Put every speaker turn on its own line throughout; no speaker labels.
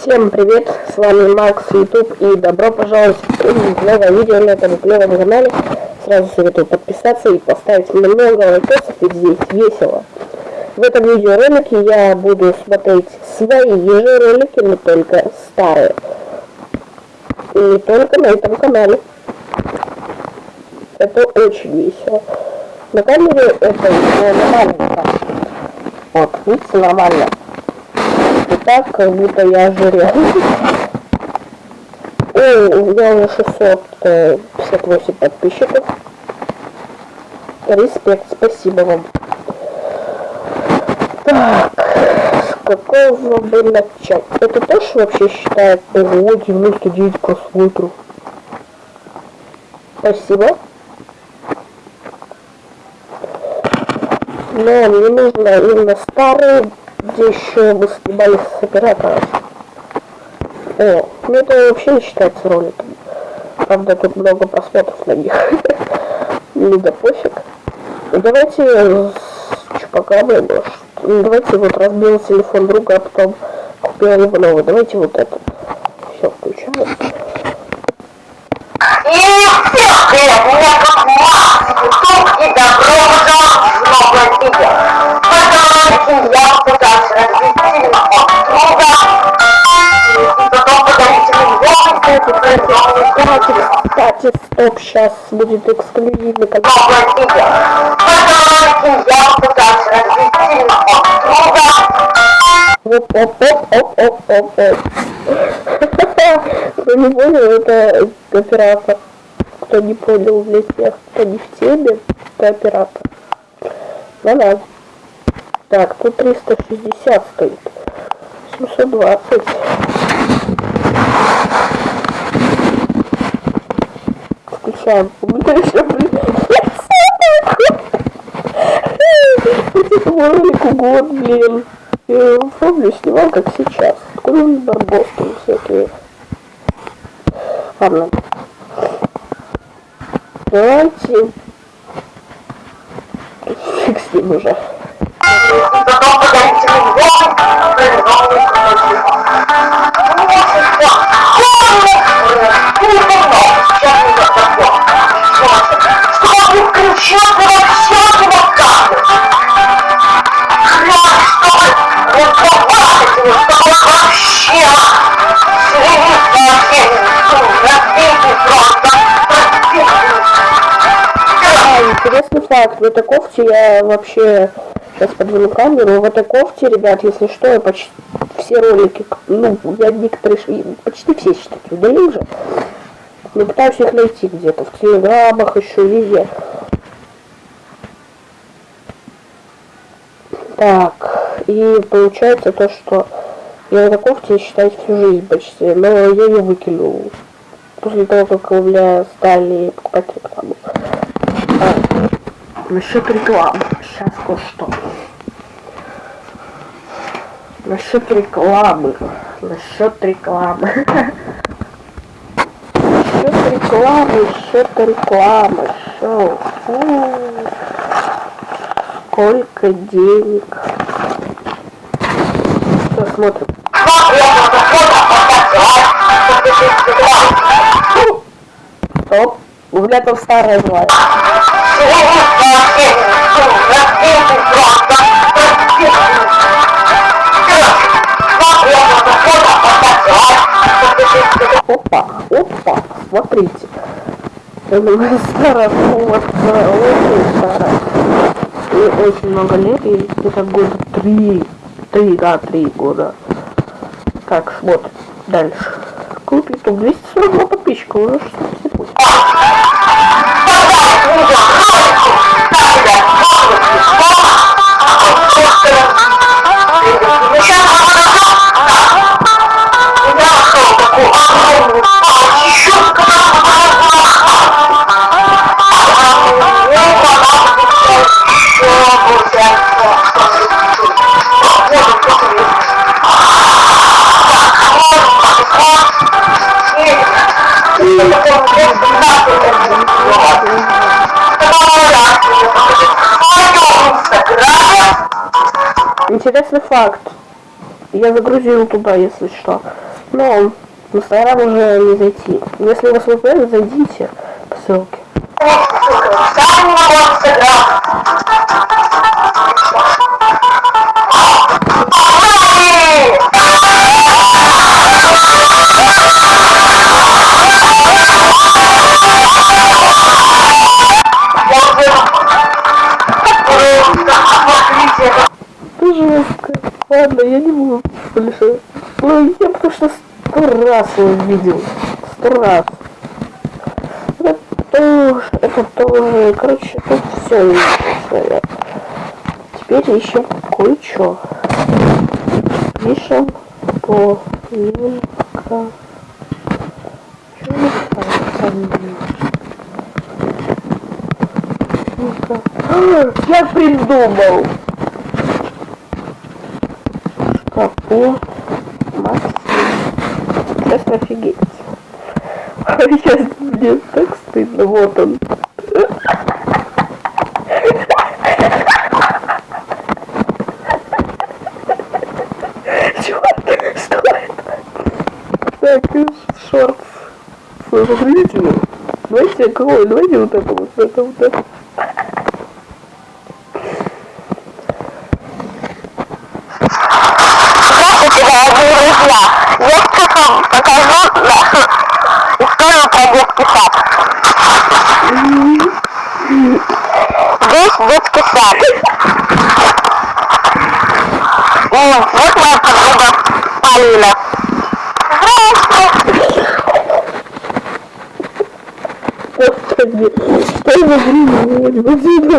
Всем привет, с вами Макс YouTube и добро пожаловать в новое видео на этом клевом канале. Сразу советую подписаться и поставить много лайкосов, ведь здесь весело. В этом видеоролике я буду смотреть свои же ролики, но только старые. И не только на этом канале. Это очень весело. На камере это нормально. Вот, видите, нормально так, как будто я ожирел. Ой, у меня уже 658 подписчиков. Респект, спасибо вам. Так, с какого бы начать? Это тоже вообще считает ого, 99 просмотров. Спасибо. Но мне нужно именно старые где еще мы снимали с оператора. О, ну это вообще не считается роликом. Правда, тут много просмотров на них. Не да пофиг. Ну, давайте с чупакаброй, ну, давайте вот разбил телефон друга, а потом купил его новый. Давайте вот это. Все, включаем. И добро пожаловать в новое видео. Ролике я новый Кстати, стоп, сейчас будет эксклюзивный друга, оп оп оп оп оп оп оп кто не понял, это оператор. Кто не понял для тех, кто не в теме, это оператор. Ну да. Так, тут 360 стоит. 720. Включаем. У меня еще, блин, ролику год, блин. Я помню, снимал как сейчас. Откуда барбоски всякие. Ладно. Интересный факт. В кофте я вообще сейчас подвину камеру. В кофте, ребят, если что, я почти все ролики, ну, я некоторые, почти все, считайте, удалил же. Но пытаюсь их найти где-то, в телеграммах еще, везде. Так, и получается то, что я кофте, считаю, всю жизнь почти, но я ее выкинул. После того, как у меня стали покупать рекламу. Насчет рекламы. Сейчас кое-что. Насчет рекламы. Насчет рекламы. Насчет рекламы, насчет рекламы. Шоу. Сколько денег. Что смотрим? Стоп. Меня там старая была. Опа, опа, смотрите. Это старая фотка, очень старая. И очень много лет, и где-то года три, три, да, три года. Так, смотрим дальше. Купи тут 242 подписчика, уже что-то будет. Интересный факт. Я загрузил туда, если что. Но в Инстаграм уже не зайти. Если у вас VPN, зайдите по ссылке.
Инстаграм.
Ладно, я не буду больше. Ну, я потому что сто раз его видел. Сто раз. Это тоже, это тоже, короче, тут все. Теперь ищем кое-что. Пишем по. Что не Я придумал! Шкапу Максим. Сейчас офигеть. Сейчас мне так стыдно. Вот он. Что это? Так, шорт. Смотрите. Давайте какой? Давайте вот это вот, это вот это.
Здравствуйте, дорогие друзья! Я сейчас вам покажу нашу историю про детский сад. Здесь детский сад. И вот моя подруга Полина.
Господи, что я за Спасибо.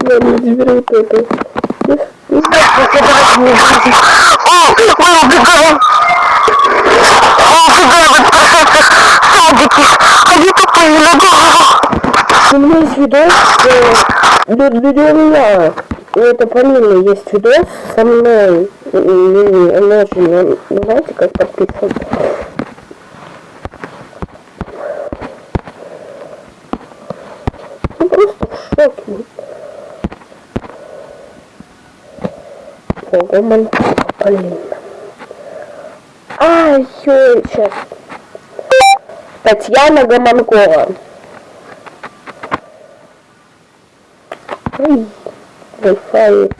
Ладно, теперь вот это.
Здравствуйте, дорогие друзья! Садики! Они тупые голову!
У меня есть видос, да, у это Полины есть видос со мной, и она очень, ну, знаете, как подписан. Ну, просто в шоке. Гомон Полина. А, ё, сейчас. Татьяна Гомонкова. Wi-Fi.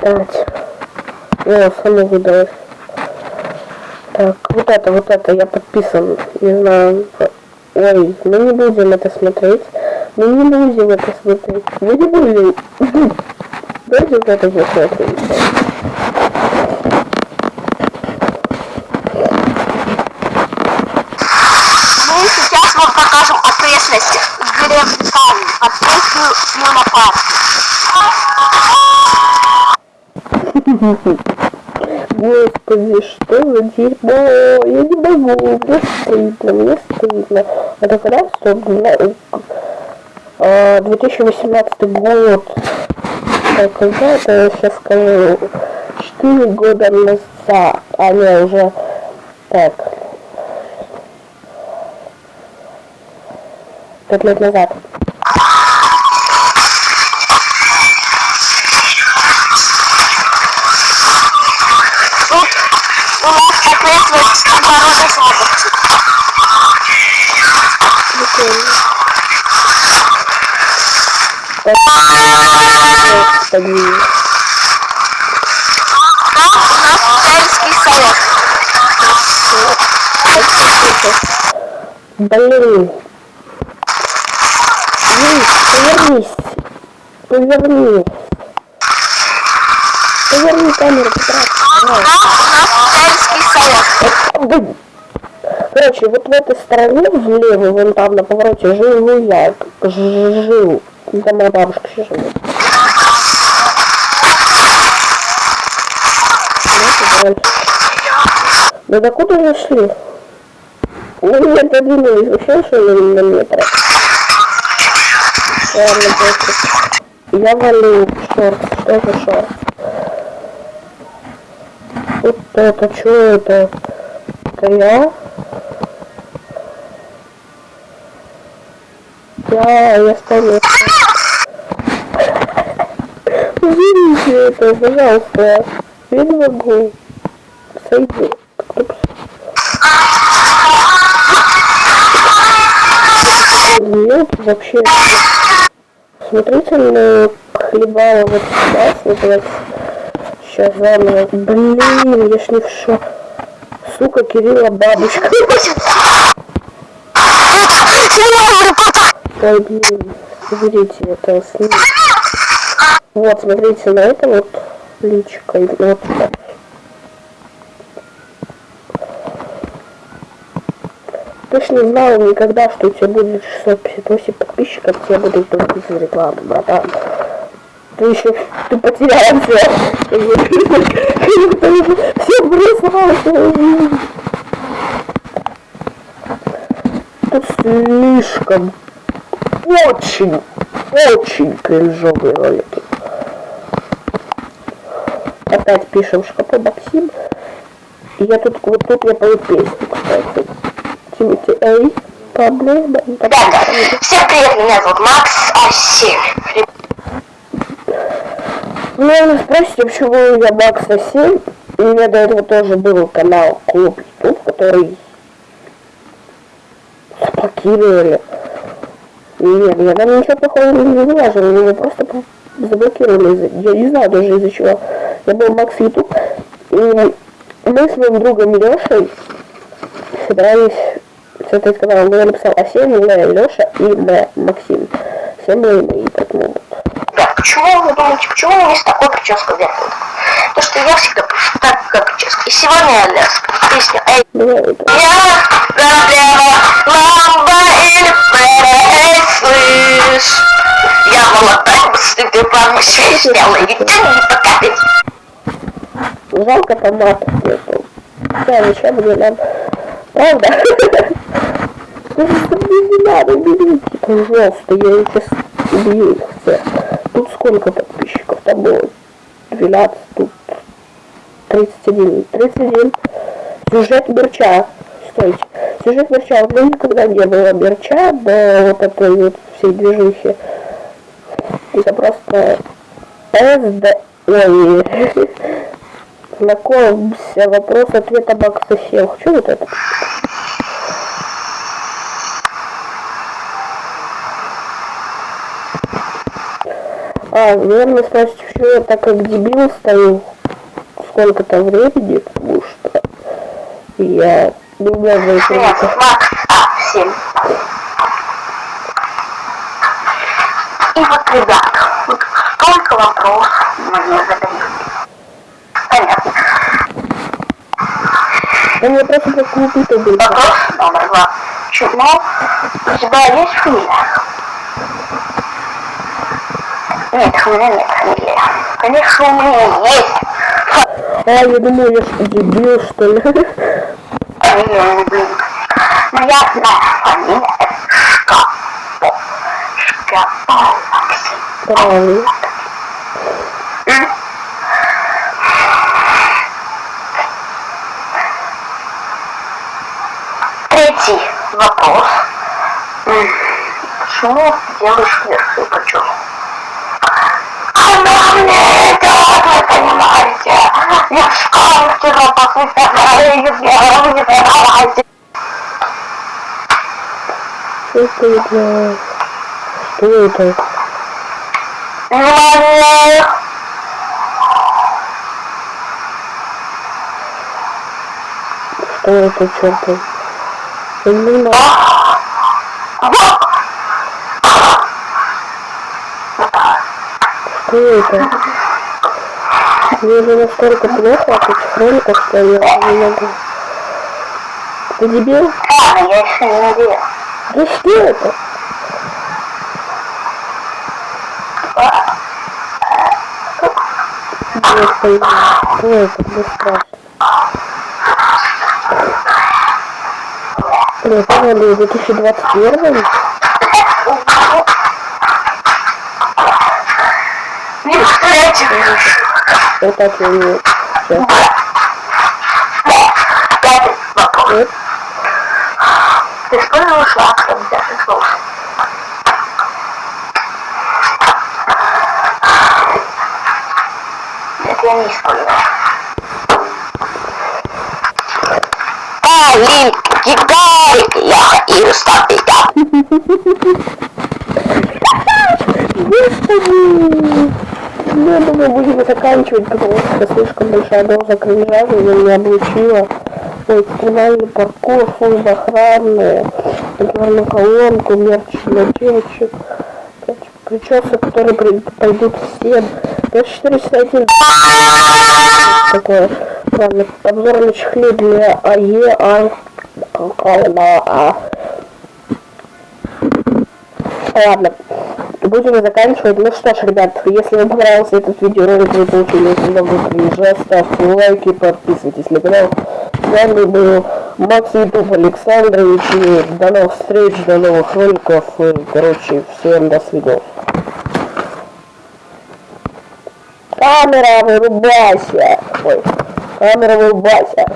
Так. О, само выдалось. Так, вот это, вот это, я подписан. Не знаю. Ой, мы не будем это смотреть. Мы не будем это смотреть. Мы не будем. Вот это посмотрим.
Мы сейчас вам покажем окрестности деревни Павлин под песню Юна
Господи, что за дерьмо? Я не могу, мне стыдно, мне стыдно. Это когда, два- а, 2018 год. Так, когда это я сейчас скажу? 4 года назад. А, не, уже... Так. Пять лет назад.
Сельский совет.
Блин. Эй, повернись. Повернись. Поверни камеру, Петра. Короче, вот в этой стороне, влево, вон там на повороте, жил я. Жил. Там моя бабушка еще живет. Дальше. Да докуда вы шли? Ну, меня подвинулись вообще, что на метр? Ладно, просто. Я валю шорт. Что за шорт? Вот это, что это? Это я? Я, я стою. Уберите это, пожалуйста. Я не могу. Сойди. Нет, вообще. Смотрите на хлебала вот сюда. Вот давайте. Сейчас заново. Блин, я ж не в шо. Сука, Кирилла бабушка. Ой, блин. Смотрите, это снимок. Вот, смотрите на это вот личико. Вот так. Точно знал никогда, что у тебя будет 658 подписчиков, тебе будут только из рекламы, братан. Ты еще ты потерялся. Все бросался. Тут слишком очень, очень кринжовые ролики. Опять пишем шкапу Максим. И я тут, вот тут я пою песню, кстати. Эй, проблема.
Ребята, всем привет, меня зовут Макс Асиль.
Ну, спросите, почему я Макс Асиль? У меня до этого тоже был канал Клуб YouTube, который заблокировали. Нет, я там ничего плохого не выложил, меня просто заблокировали. Я не знаю даже из-за чего. Я был Макс Ютуб, и мы с моим другом Лешей собирались с этой канала. Он написал Асен, Леша и М, Максим. Все мы и поэтому
Ребят, почему вы думаете, почему у меня есть такой прическа вверху? То, что я всегда пишу так, как прическа. И сегодня я для песню Эй,
это.
я проблема, ламба или слышь. Я молодая, план, все смело, и ты не покатить.
Жалко томатов нету. Да, мне нам... Правда? Ну, не надо, берите, пожалуйста, я сейчас убью их всех. Тут сколько подписчиков? Там было 12, тут 31. 31. Сюжет мерча. Стойте. Сюжет мерча. У меня никогда не было мерча до вот этой вот всей движухи. Это просто СД... Ой. Знакомься. Вопрос ответа Макса Сел. Что вот это? А, наверное, спросите, почему я так как дебил стою сколько-то времени, потому что я не умею за
Нет,
это.
Макс А7. И вот, ребят, вот столько вопросов мне задают.
Да мне просто как убито было.
Вопрос номер два. Чему у тебя есть фамилия? Нет, у меня нет фамилии. Конечно, у меня есть
А, я думаю, я что, дебил, что ли?
фамилия, блин. Моя фамилия Шкапо. Шкапо Максим.
Правильно.
М? Третий вопрос. Почему ты делаешь верхнюю почему? Она мне это, вы понимаете. Я в школу вчера после вторая, я не понимаете.
Что это? Что это?
Внимание!
Что это, черт? Знаю. Что это? Мне уже настолько плохо от этих роликов, что я не могу. Ты дебил?
Ладно, я еще не надеюсь.
Да что это? Я понимаю. Что это? Мне страшно. Нет, 2021.
Не повторяйте
Это от меня.
Пятый вопрос. Ты использовал шлак там пятый слов? Нет, я не использовал. А кидай! Я и статика.
Господи! Ну, я думаю, будем заканчивать, потому что слишком большая доза кринжа меня облучила. Ой, экстремальный паркур, служба охраны, контрольную колонку, мерч для девочек, причесы, которые при- пойдут всем. 5401 такое. Ладно, обзор на чехле для АЕ, А, а, а. Ладно, будем заканчивать. Ну что ж, ребят, если вам понравился этот видеоролик, вы получили очень много кринжа, ставьте лайки, подписывайтесь на канал. С вами был Макс Ютуб Александрович. И до новых встреч, до новых роликов. И, короче, всем до свидания. Камера, вырубайся! Ой, камера, вырубайся!